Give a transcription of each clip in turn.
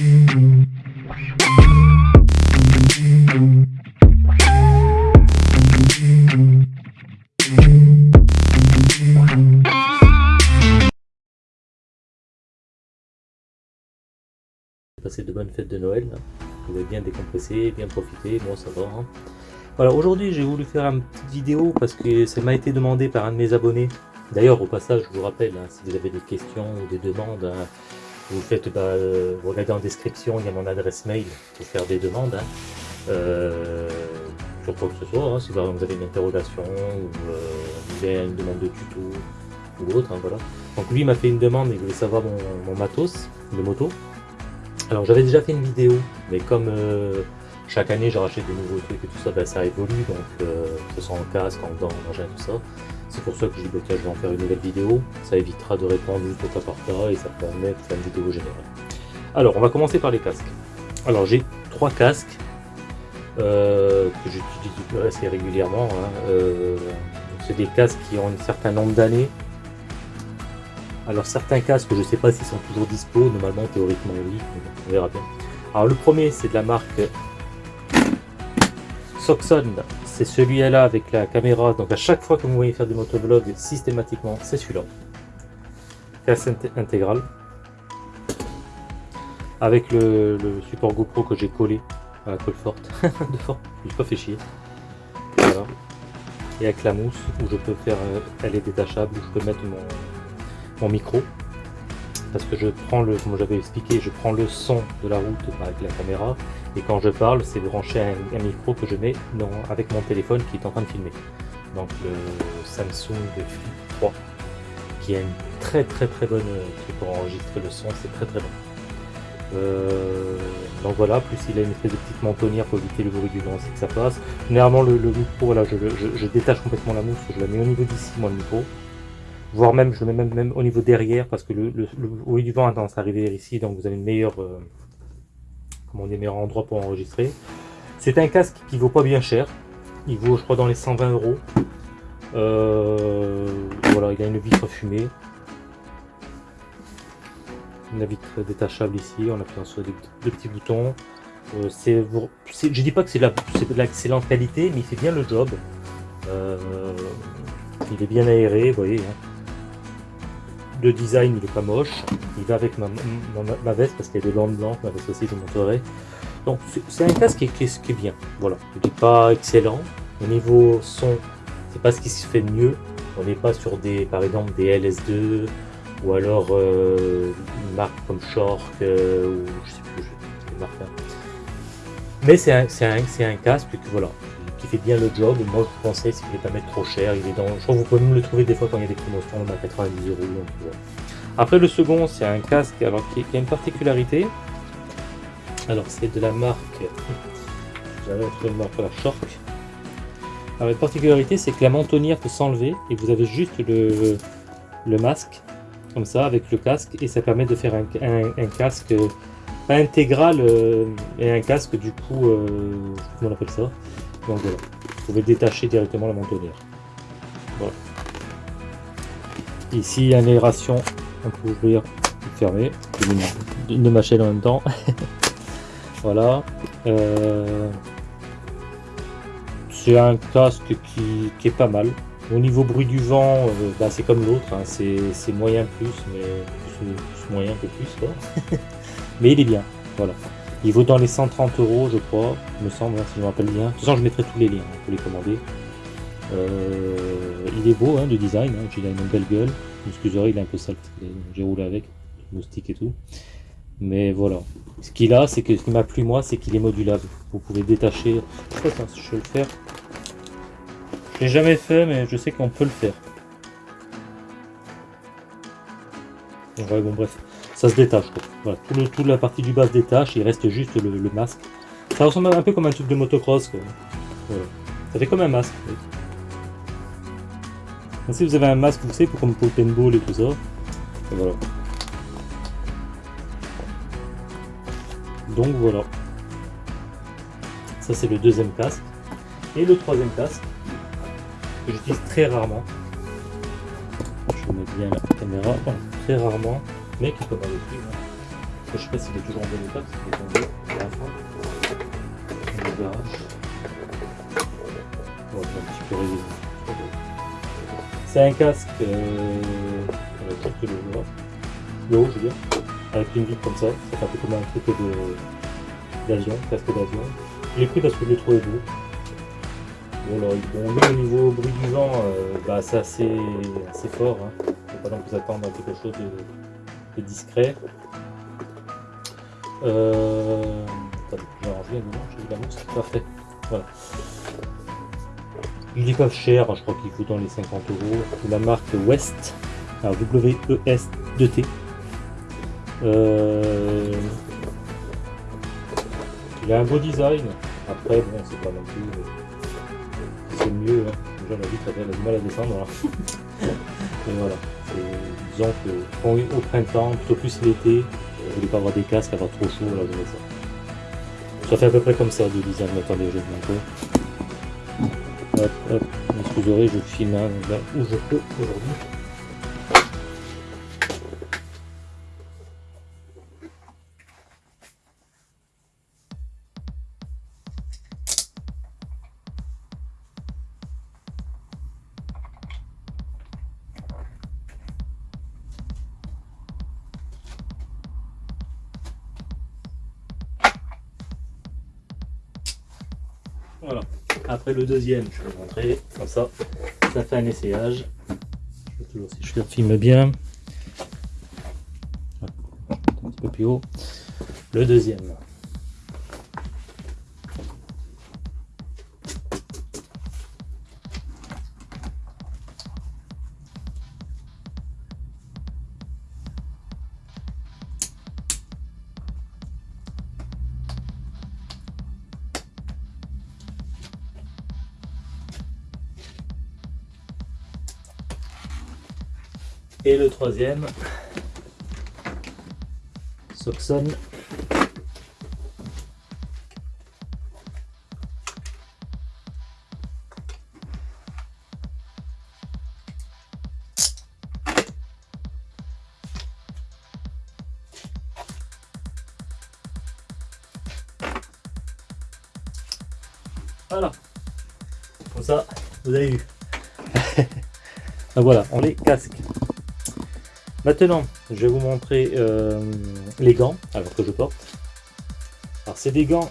Passer de bonnes fêtes de Noël. Vous avez bien décompressé, bien profité, moi ça va. Hein. Voilà, aujourd'hui j'ai voulu faire une petite vidéo parce que ça m'a été demandé par un de mes abonnés. D'ailleurs, au passage, je vous rappelle, hein, si vous avez des questions ou des demandes, hein, vous faites, bah, euh, regardez en description, il y a mon adresse mail pour faire des demandes. Euh, sur quoi que ce soit, si vous avez une interrogation ou euh, une demande de tuto ou autre, voilà. Donc lui m'a fait une demande, il voulait savoir mon matos de moto. Alors j'avais déjà fait une vidéo, mais comme euh, chaque année je rachète des nouveaux trucs et tout ça, ben, ça évolue, donc euh, que ce soit en casque, en dents, en engin, tout ça. C'est pour ça que je dis que je vais en faire une nouvelle vidéo. Ça évitera de répondre juste au cas par cas et ça permet de faire une vidéo générale. Alors on va commencer par les casques. Alors j'ai trois casques euh, que j'utilise assez régulièrement. Hein. C'est des casques qui ont un certain nombre d'années alors certains casques, je ne sais pas s'ils sont toujours dispo, normalement théoriquement oui, on verra bien. Alors le premier c'est de la marque Soxon, c'est celui-là avec la caméra, donc à chaque fois que vous voyez faire des motovlogs, systématiquement c'est celui-là. Casque intégral. Avec le, support GoPro que j'ai collé à la colle forte, de fort, je pas fait chier. Et avec la mousse où je peux faire, euh, elle est détachable, où je peux mettre mon micro parce que je prends le, comme j'avais expliqué, je prends le son de la route avec la caméra et quand je parle, c'est branché à un, micro que je mets avec mon téléphone qui est en train de filmer. Donc le Samsung Flip 3 qui a une très très très bonne truc pour enregistrer le son, c'est très très bon. Euh, donc voilà, plus il a une espèce de petite mentonnière pour éviter le bruit du vent, c'est que ça passe. Généralement le, micro, je, je, détache complètement la mousse, je la mets au niveau d'ici, moi le micro, voire même je mets même, même au niveau derrière parce que le, du vent a tendance à arriver ici donc vous avez une meilleure euh, comment dire, meilleur endroit pour enregistrer. C'est un casque qui vaut pas bien cher. Il vaut je crois dans les 120 euros. Euh, voilà il a une vitre fumée. Une vitre détachable ici on appuie sur deux, petits boutons. Euh, c'est je dis pas que c'est de l'excellente qualité mais il fait bien le job. Il est bien aéré vous voyez hein le design il est pas moche, il va avec ma, veste parce qu'il y a des bandes blanches, ma veste aussi je vous montrerai. Donc c'est un casque qui est, qui est, bien, voilà, il n'est pas excellent, au niveau son c'est pas ce qui se fait de mieux, on n'est pas sur des par exemple des LS2 ou alors euh, une marque comme Shork euh, ou je sais plus, je marque, hein. mais c'est un, un, casque que voilà, fait bien le job. Moi, je vous conseille, vous voulez pas mettre trop cher, il est dans. Je crois que vous pouvez même le trouver des fois quand il y a des promotions, à 90 euros. Après, le second, c'est un casque alors qui, a une particularité. Alors, c'est de la marque. J'avais trouvé marque la Shark. Alors, la particularité, c'est que la mentonnière peut s'enlever et vous avez juste le, le masque, comme ça, avec le casque, et ça permet de faire un, casque pas intégral, euh, et un casque du coup, euh, comment on appelle ça? Donc voilà, vous pouvez détacher directement la mentonnière. Voilà. Ici, il y a une aération, on peut ouvrir et fermer, une, de ma en même temps. voilà. Euh, c'est un casque qui, est pas mal. Au niveau bruit du vent, euh, bah, c'est comme l'autre, hein. c'est moyen plus, mais plus, moyen que plus. Mais il est bien, voilà. Il vaut dans les 130 euros, je crois, me semble, hein, si je me rappelle bien. De toute façon, je mettrai tous les liens hein, pour les commander. Euh, il est beau, hein, de design. Hein, il a une belle gueule. Excusez, il est un peu sale. J'ai roulé avec, moustique et tout. Mais voilà. Ce qu'il a, c'est que ce qui m'a plu moi, c'est qu'il est modulable. Vous pouvez détacher. Je sais pas si je vais le faire. Je l'ai jamais fait, mais je sais qu'on peut le faire. Bon, bref ça se détache. Voilà, tout le, toute la partie du bas se détache, il reste juste le, masque. Ça ressemble un peu comme un truc de motocross. Ça fait comme un masque. si vous avez un masque, vous savez, comme pour le paintball et tout ça. voilà. Donc voilà. Ça c'est le deuxième casque. Et le troisième casque, que j'utilise très rarement. Je mettre bien la caméra. Rarement mais qui commande plus. Je sais pas s'il est toujours en bon état à la fin. Un. C'est un casque, euh, que le haut, haut, je veux dire, avec une vitre comme ça, ça fait un peu comme un truc d'avion, casque d'avion. Je l'ai pris parce que je l'ai trouvé beau. Bon, alors, au niveau bruit du vent, euh, bah, c'est assez, assez fort. Hein. Faut pas non plus attendre à quelque chose de, de discret. Euh... Attendez, je vais la mousse, parfait. Voilà. Il est pas cher, je crois qu'il coûte dans les 50 euros. La marque West, alors W-E-S-2-T. Euh... Il a un beau design. Après, bon, c'est pas non plus. C'est mieux. Hein. Déjà, la vitre, elle a du mal à descendre. Hein. Mais voilà. Disons que au printemps, plutôt plus l'été, je voulais pas avoir des casques, avoir trop chaud, là, je ça. Ça fait à peu près comme ça du design. Attendez, je vais Hop, hop, excusez, je filme là où je peux aujourd'hui. Le deuxième, je vais vous montrer. Comme ça, ça fait un essayage. Je si je le filme bien. Un petit peu plus haut. Le deuxième. Et le troisième, Soxon. Voilà. Comme ça, vous avez vu. Voilà, on les casque. Maintenant, je vais vous montrer euh, les gants alors que je porte. Alors, c'est des gants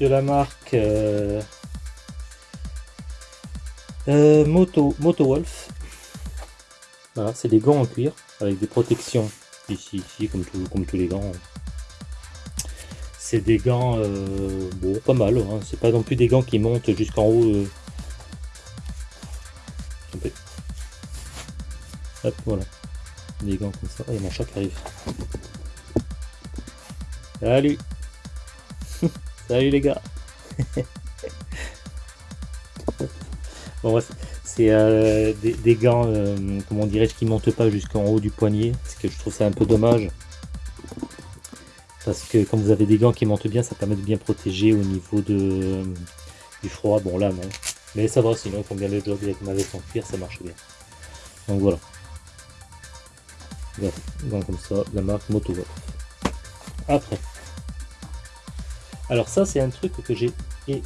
de la marque euh, euh, Moto, Moto Wolf. Voilà, c'est des gants en cuir avec des protections ici, ici, comme, comme tous les gants. C'est des gants, bon, pas mal. Hein. C'est pas non plus des gants qui montent jusqu'en haut. Hop, voilà des gants comme ça. a mon chat qui arrive. Salut Salut les gars Bon c'est euh, des, gants, euh, comment dirais-je, qui montent pas jusqu'en haut du poignet, parce que je trouve ça un peu dommage. Parce que quand vous avez des gants qui montent bien, ça permet de bien protéger au niveau de, du froid. Bon là non. Mais ça va, sinon il faut bien le job avec ma veste en cuir, ça marche bien. Donc voilà comme ça, la marque Après. Alors ça, c'est un truc que j'ai pris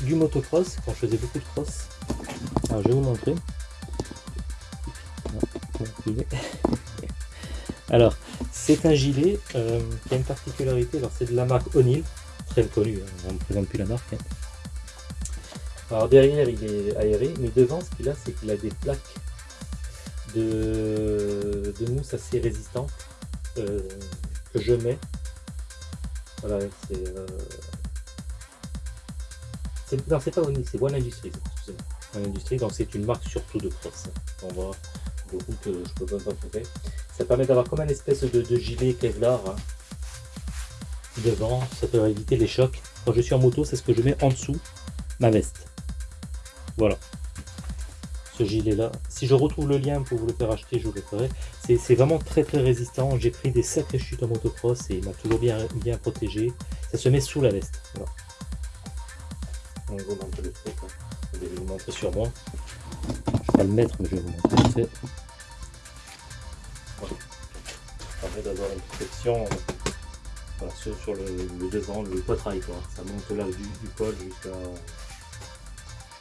du motocross quand je faisais beaucoup de cross. Alors je vais vous montrer. Alors, c'est un gilet euh, qui a une particularité. Alors, c'est de la marque O'Neill, très connue, hein, on ne présente plus la marque. Hein. Alors, derrière, il est aéré, mais devant, ce qu'il a, c'est qu'il a des plaques de, mousse assez résistante euh, que je mets. Voilà, c'est. Euh, non, c'est pas Oni, c'est One Industries. One Industries, donc c'est une marque surtout de cross. On voit beaucoup que je peux pas trouver. Ça permet d'avoir comme une espèce de, gilet Kevlar hein, devant, ça peut éviter les chocs. Quand je suis en moto, c'est ce que je mets en dessous ma veste. Voilà ce gilet là. Si je retrouve le lien pour vous le faire acheter, je vous le ferai. C'est vraiment très très résistant. J'ai pris des sacrées chutes en motocross et il m'a toujours bien, bien protégé. Ça se met sous la veste. Voilà. Le. Hein. Je vais vous montrer sur moi. Je vais pas le mettre, mais je vais vous montrer. Ça permet d'avoir une protection sur, le, le, devant, le poitrail quoi. Ça monte là du, du jusqu'à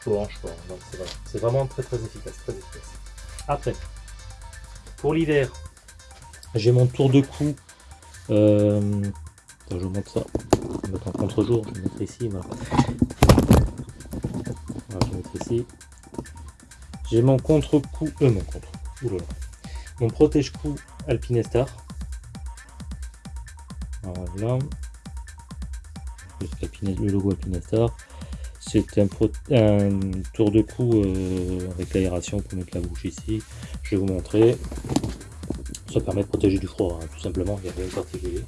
hanches quoi. C'est vraiment très très efficace, très efficace. Après, pour l'hiver, j'ai mon tour de cou. Euh, je vous montre ça. Je vais mettre en contre-jour. Je vais mettre ici. Je vais mettre ici. J'ai mon contre-cou. Euh, mon contre-cou. Mon protège-cou Alpinestar. Voilà. Le logo Alpinestar. C'est un, tour de cou euh, avec l'aération pour mettre la bouche ici. Je vais vous montrer. Ça permet de protéger du froid, hein, tout simplement, il n'y a rien de particulier.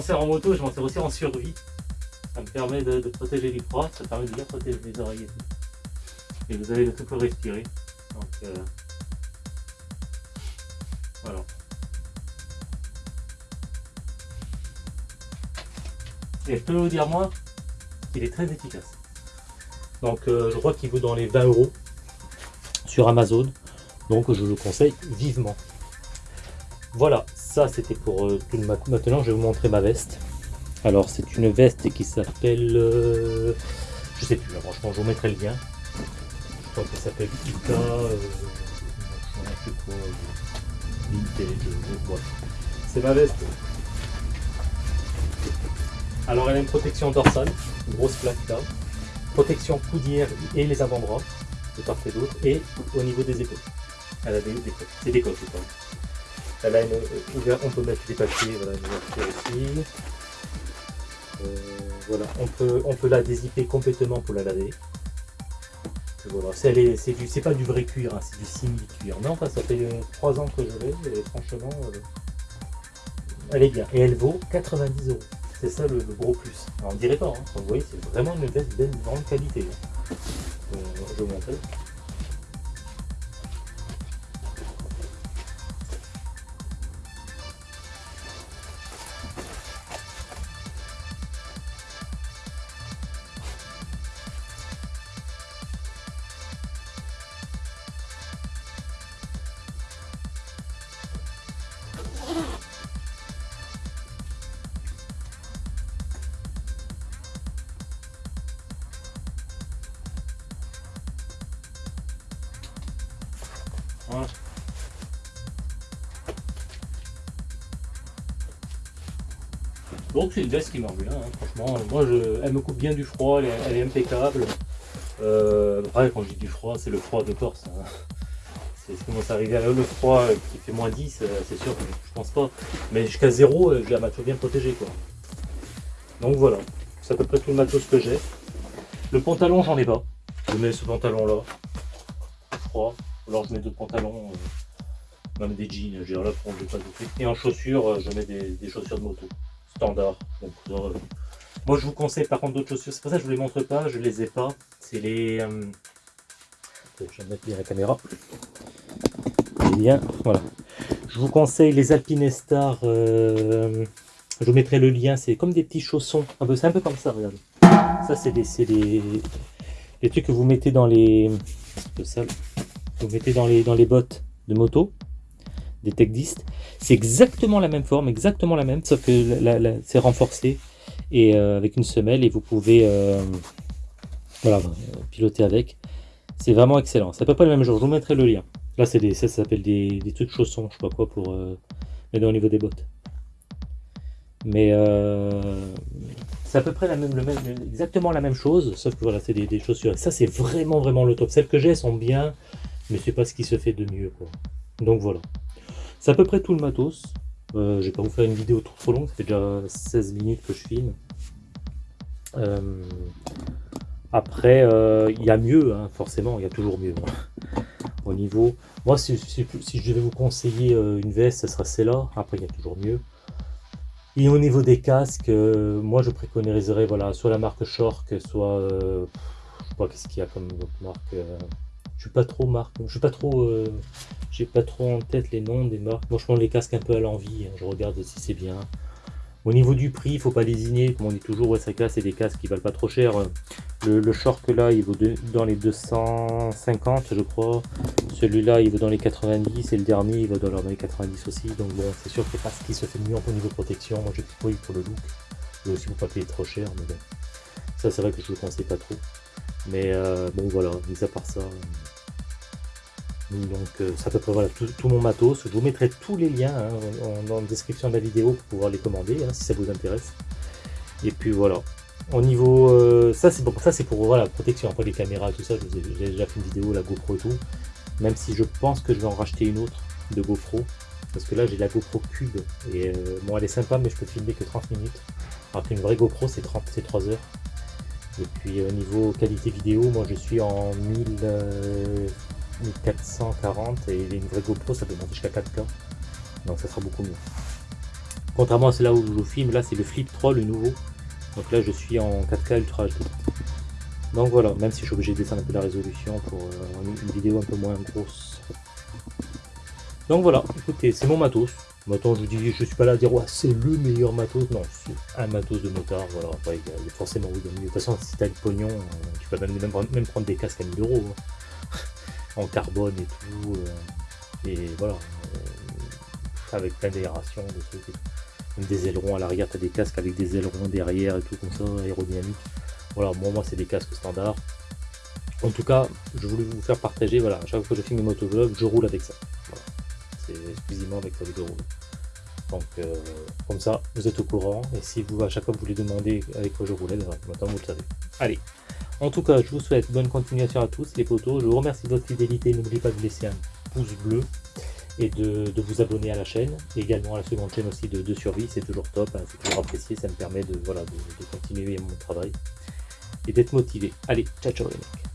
M'en sers en moto, je m'en sers aussi en survie. Ça me permet de, protéger du froid, ça permet de bien protéger les oreilles et vous avez le tout pour respirer. Euh, voilà. Et je peux vous dire moi qu'il est très efficace. Donc euh, je crois qu'il vaut dans les 20 euros sur Amazon. Donc je le conseille vivement. Voilà, ça c'était pour euh, tout le Maintenant je vais vous montrer ma veste. Alors c'est une veste qui s'appelle... Euh, je sais plus, franchement je vous mettrai le lien crois qu'elle s'appelle Ika, euh, je C'est ma veste. Alors elle a une protection dorsale, une grosse plaque là, protection coudière et les avant-bras, de part et d'autre, et au niveau des épaules. Elle a des, des c'est des coques A une euh, on peut mettre des papiers, voilà, une. Euh, voilà, on peut, on peut la dézipper complètement pour la laver. Voilà, c'est pas du vrai cuir, hein, c'est du simili cuir. Non, enfin, ça fait 3 ans que je l'ai et franchement, euh, elle est bien. Et elle vaut 90 euros. C'est ça le, gros plus. On dirait pas, hein. vous voyez, c'est vraiment une veste de grande qualité. Hein. Euh, vous. Donc c'est une veste qui marche bien, hein, franchement. Moi, je, elle me coupe bien du froid, elle est, impeccable. Euh, après, quand je dis du froid, c'est le froid de Corse. Hein. C'est commence à arriver à le froid qui fait moins 10, euh, c'est sûr que je pense pas. Mais jusqu'à 0, euh, j'ai la matos bien protégée. Quoi. Donc voilà, c'est à peu près tout le matos que j'ai. Le pantalon, j'en ai pas. Je mets ce pantalon là, froid. Alors je mets d'autres pantalons, euh, même des jeans, j'ai là pour pas trucs. Et en chaussures, je mets des, chaussures de moto, standard. Donc, moi je vous conseille par contre d'autres chaussures, c'est pour ça que je vous les montre pas, je les ai pas. C'est les... je vais mettre la caméra. Bien, voilà. Je vous conseille les Alpinestar. Euh, je vous mettrai le lien. C'est comme des petits chaussons. Un peu, c'est un peu comme ça, regardez. Ça, c'est des, des, les trucs que vous mettez dans les, ça, vous mettez dans les, dans les bottes de moto, des Tech C'est exactement la même forme, exactement la même, sauf que c'est renforcé et euh, avec une semelle et vous pouvez euh, voilà, piloter avec. C'est vraiment excellent. C'est à peu près le même genre. Je vous mettrai le lien. Là, c'est ça, s'appelle des, des, trucs chaussons, je sais pas quoi, pour euh, mettre au niveau des bottes. Mais c'est à peu près la même, le même, exactement la même chose, sauf que voilà, c'est des, des, chaussures. Ça, c'est vraiment, vraiment le top. Celles que j'ai sont bien, mais c'est pas ce qui se fait de mieux. Quoi. Donc voilà. C'est à peu près tout le matos. Euh, je vais pas vous faire une vidéo trop, trop longue, ça fait déjà 16 minutes que je filme. Euh, après, euh, il y a mieux, hein, forcément, il y a toujours mieux. Hein. Au niveau, moi, si, je devais vous conseiller une veste, ce sera celle-là. Après, il y a toujours mieux. Et au niveau des casques, moi, je préconiserais, voilà, soit la marque Shork, soit, je sais pas qu'est-ce qu'il y a comme marque. Je suis pas trop marque, je suis pas trop, euh, j'ai pas trop en tête les noms des marques. Moi, je prends les casques un peu à l'envie. Hein. Je regarde si c'est bien. Au niveau du prix, il faut pas lésiner, comme on dit toujours, ouais, ça c'est des casques qui valent pas trop cher. Le, short là, il vaut dans les 250, je crois. Celui-là, il vaut dans les 90, et le dernier, il vaut dans les 90 aussi. Donc bon, c'est sûr que c'est pas ce qui se fait mieux en niveau protection. Moi, j'ai pris pour le look. Mais aussi, vous pas payer trop cher, mais bon. Ça, c'est vrai que je ne le conseille pas trop. Mais euh, bon, voilà, mis à part ça. Donc euh, ça peut peu voilà, tout, mon matos. Je vous mettrai tous les liens hein, dans la description de la vidéo pour pouvoir les commander hein, si ça vous intéresse. Et puis voilà. Au niveau, euh, ça c'est pour ça c'est pour voilà protection après les caméras tout ça. J'ai déjà fait une vidéo la GoPro et tout. Même si je pense que je vais en racheter une autre de GoPro parce que là j'ai la GoPro Cube et euh, bon elle est sympa mais je peux filmer que 30 minutes. Alors qu'une vraie GoPro c'est 30 c'est 3 heures. Et puis au niveau qualité vidéo, moi je suis en 1000. 1440 et une vraie GoPro ça peut monter jusqu'à 4K donc ça sera beaucoup mieux. Contrairement à celle-là où je filme là c'est le Flip 3 le nouveau. Donc là je suis en 4K Ultra HD donc voilà même si je suis obligé de descendre un peu la résolution pour euh, une vidéo un peu moins grosse. Donc voilà écoutez c'est mon matos Maintenant, je dis, je suis pas là à dire, ouais, c'est le meilleur matos. Non, c'est un matos de motard. Voilà, il y a forcément mieux. De toute façon, si tu as le pognon, tu peux même, même, prendre des casques à 1000 euros. Hein en carbone et tout. Euh, et voilà, euh, avec plein d'aération, des ailerons à l'arrière, tu as des casques avec des ailerons derrière et tout comme ça, aérodynamique. Voilà, moi, moi c'est des casques standards. En tout cas, je voulais vous faire partager, voilà, à chaque fois que je filme mes motovlogs, je roule avec ça. Exclusivement avec je roule. Donc, euh, comme ça, vous êtes au courant. Et si vous, à chaque fois, vous voulez demander avec quoi je roulais, maintenant vous le savez. Allez, en tout cas, je vous souhaite bonne continuation à tous les potos. Je vous remercie de votre fidélité. N'oubliez pas de laisser un pouce bleu et de, vous abonner à la chaîne. Également à la seconde chaîne aussi de, survie. C'est toujours top, hein. c'est toujours apprécié. Ça me permet de, voilà, de, continuer mon travail et d'être motivé. Allez, ciao ciao les mecs.